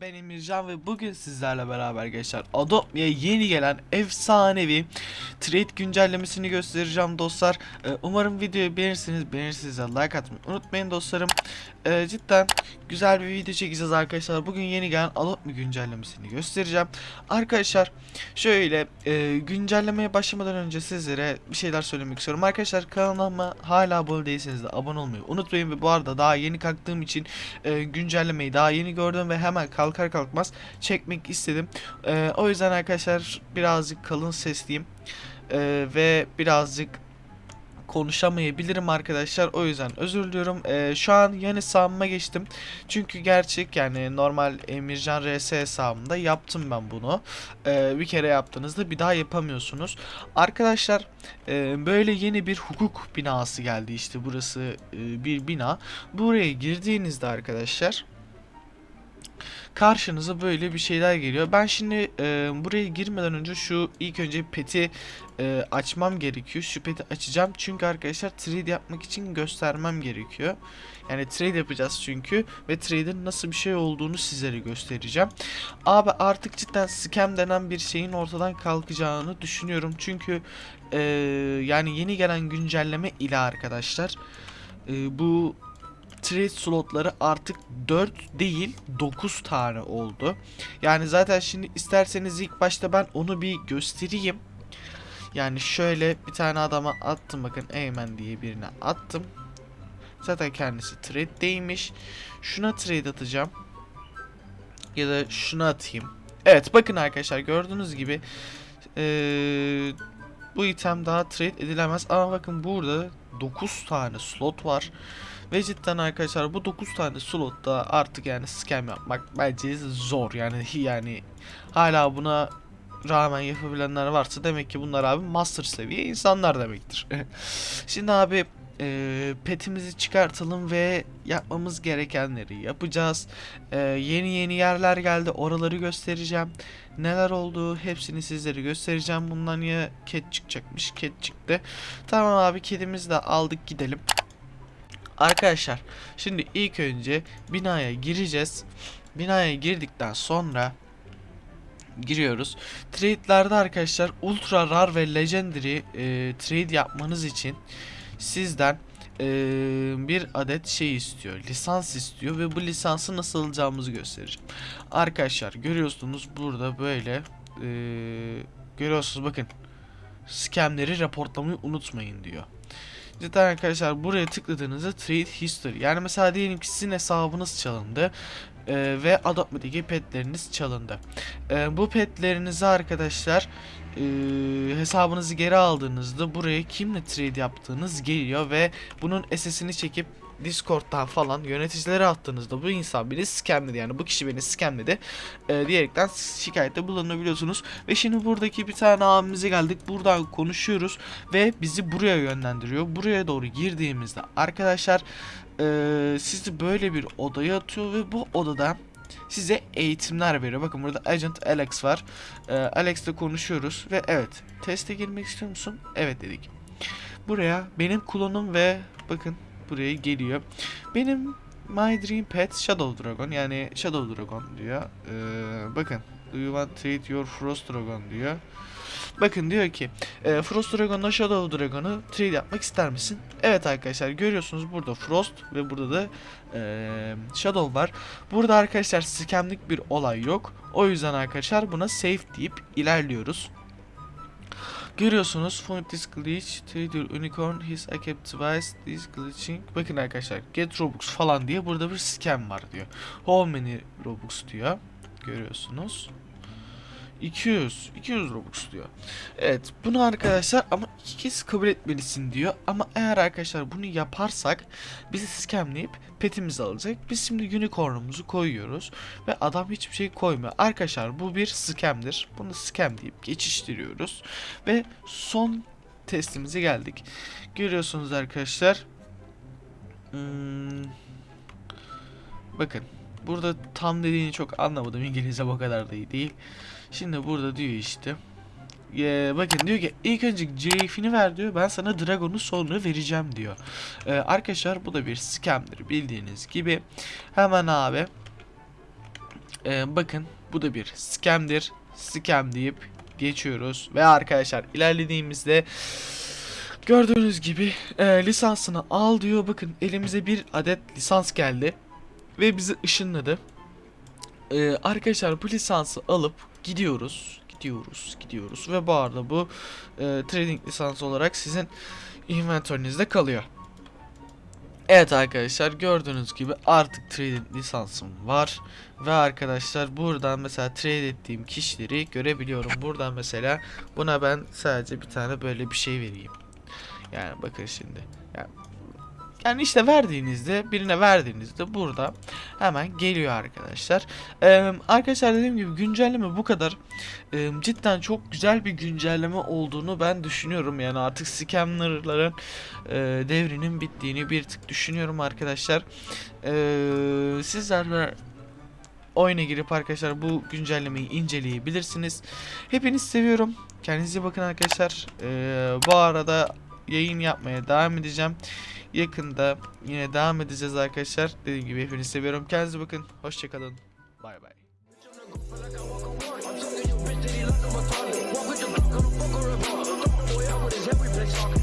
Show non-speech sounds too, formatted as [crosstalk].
ben Emircan ve bugün sizlerle beraber gençler Adobe'ye yeni gelen efsanevi trade güncellemesini göstereceğim dostlar. Ee, umarım videoyu beğenirsiniz. Beğenirseniz de like atmayı unutmayın dostlarım. Ee, cidden güzel bir video çekeceğiz arkadaşlar. Bugün yeni gelen Adobe güncellemesini göstereceğim. Arkadaşlar şöyle e, güncellemeye başlamadan önce sizlere bir şeyler söylemek istiyorum. Arkadaşlar kanalıma hala abone değilseniz de abone olmayı unutmayın ve bu arada daha yeni kalktığım için e, güncellemeyi daha yeni gördüm ve hemen kalkar kalkmaz çekmek istedim. E, o yüzden arkadaşlar birazcık kalın sesliyim E, ve birazcık konuşamayabilirim arkadaşlar. O yüzden özür diliyorum. E, şu an yeni hesabıma geçtim. Çünkü gerçek yani normal Emircan RS hesabımda yaptım ben bunu. E, bir kere yaptığınızda bir daha yapamıyorsunuz. Arkadaşlar e, böyle yeni bir hukuk binası geldi işte burası e, bir bina. Buraya girdiğinizde arkadaşlar karşınıza böyle bir şeyler geliyor. Ben şimdi e, buraya girmeden önce şu ilk önce peti e, açmam gerekiyor. Şu peti açacağım çünkü arkadaşlar trade yapmak için göstermem gerekiyor. Yani trade yapacağız çünkü ve trade'in nasıl bir şey olduğunu sizlere göstereceğim. Abi artık cidden scam denen bir şeyin ortadan kalkacağını düşünüyorum. Çünkü e, yani yeni gelen güncelleme ile arkadaşlar e, bu trade slotları artık 4 değil 9 tane oldu. Yani zaten şimdi isterseniz ilk başta ben onu bir göstereyim. Yani şöyle bir tane adama attım bakın Eymen diye birine attım. Zaten kendisi trade'deymiş. Şuna trade atacağım. Ya da şuna atayım. Evet bakın arkadaşlar gördüğünüz gibi ee, bu item daha trade edilemez. Ama bakın burada 9 tane slot var. Ve cidden arkadaşlar bu 9 tane slotta artık yani scam yapmak bence zor yani yani hala buna rağmen yapabilenler varsa demek ki bunlar abi master seviye insanlar demektir. [laughs] Şimdi abi e, petimizi çıkartalım ve yapmamız gerekenleri yapacağız. E, yeni yeni yerler geldi oraları göstereceğim. Neler oldu hepsini sizlere göstereceğim. Bundan ya ket çıkacakmış ket çıktı. Tamam abi kedimizi de aldık gidelim. Arkadaşlar şimdi ilk önce binaya gireceğiz. Binaya girdikten sonra giriyoruz. Trade'lerde arkadaşlar ultra rar ve legendary e, trade yapmanız için sizden e, bir adet şey istiyor. Lisans istiyor ve bu lisansı nasıl alacağımızı göstereceğim. Arkadaşlar görüyorsunuz burada böyle e, görüyorsunuz bakın scamleri raportlamayı unutmayın diyor. Cidden arkadaşlar buraya tıkladığınızda trade history yani mesela diyelim ki sizin hesabınız çalındı e, ve Adobe'deki petleriniz çalındı. E, bu petlerinizi arkadaşlar e, hesabınızı geri aldığınızda buraya kimle trade yaptığınız geliyor ve bunun SS'ini çekip Discord'dan falan yöneticilere attığınızda bu insan beni scamledi yani bu kişi beni scamledi e, diyerekten şikayette bulunabiliyorsunuz. Ve şimdi buradaki bir tane abimize geldik buradan konuşuyoruz ve bizi buraya yönlendiriyor. Buraya doğru girdiğimizde arkadaşlar e, sizi böyle bir odaya atıyor ve bu odada size eğitimler veriyor. Bakın burada Agent Alex var. E, Alex'le konuşuyoruz ve evet teste girmek istiyor musun? Evet dedik. Buraya benim klonum ve bakın buraya geliyor. Benim My Dream Pet Shadow Dragon yani Shadow Dragon diyor. Ee, bakın Do you want to treat your Frost Dragon diyor. Bakın diyor ki e, Frost Dragon'la Shadow Dragon'u trade yapmak ister misin? Evet arkadaşlar görüyorsunuz burada Frost ve burada da e, Shadow var. Burada arkadaşlar scamlik bir olay yok. O yüzden arkadaşlar buna safe deyip ilerliyoruz. Görüyorsunuz Find this glitch, trade your unicorn, his kept twice, this glitching. Bakın arkadaşlar get Robux falan diye burada bir scam var diyor. How many Robux diyor. Görüyorsunuz. 200, 200 Robux diyor. Evet bunu arkadaşlar ama iki kez kabul etmelisin diyor. Ama eğer arkadaşlar bunu yaparsak bizi scamleyip petimizi alacak. Biz şimdi unicornumuzu koyuyoruz ve adam hiçbir şey koymuyor. Arkadaşlar bu bir scam'dir. Bunu scam deyip geçiştiriyoruz ve son testimize geldik. Görüyorsunuz arkadaşlar. Hmm, bakın burada tam dediğini çok anlamadım. İngilizce o kadar da iyi değil. Şimdi burada diyor işte. Ee, bakın diyor ki ilk önce Girafe'ini ver diyor. Ben sana Dragon'u sonra vereceğim diyor. Ee, arkadaşlar bu da bir scam'dir bildiğiniz gibi. Hemen abi Ee, bakın bu da bir scam'dir. Scam deyip geçiyoruz. Ve arkadaşlar ilerlediğimizde gördüğünüz gibi e, lisansını al diyor. Bakın elimize bir adet lisans geldi. Ve bizi ışınladı. Ee, arkadaşlar bu lisansı alıp gidiyoruz. Gidiyoruz, gidiyoruz. Ve bu arada bu e, trading lisansı olarak sizin inventörünüzde kalıyor. Evet arkadaşlar gördüğünüz gibi artık trading lisansım var. Ve arkadaşlar buradan mesela trade ettiğim kişileri görebiliyorum. Buradan mesela buna ben sadece bir tane böyle bir şey vereyim. Yani bakın şimdi. Yani, yani işte verdiğinizde birine verdiğinizde burada hemen geliyor arkadaşlar. Ee, arkadaşlar dediğim gibi güncelleme bu kadar. Ee, cidden çok güzel bir güncelleme olduğunu ben düşünüyorum. Yani artık scammerların e, devrinin bittiğini bir tık düşünüyorum arkadaşlar. Ee, sizler de oyuna girip arkadaşlar bu güncellemeyi inceleyebilirsiniz. Hepinizi seviyorum. Kendinize bakın arkadaşlar. Ee, bu arada yayın yapmaya devam edeceğim. Yakında yine devam edeceğiz arkadaşlar. Dediğim gibi hepinizi seviyorum. Kendinize bakın. Hoşçakalın. Bay bay. Walk with the block, I'm a fucker, a bar. Fuck boy, I would have every place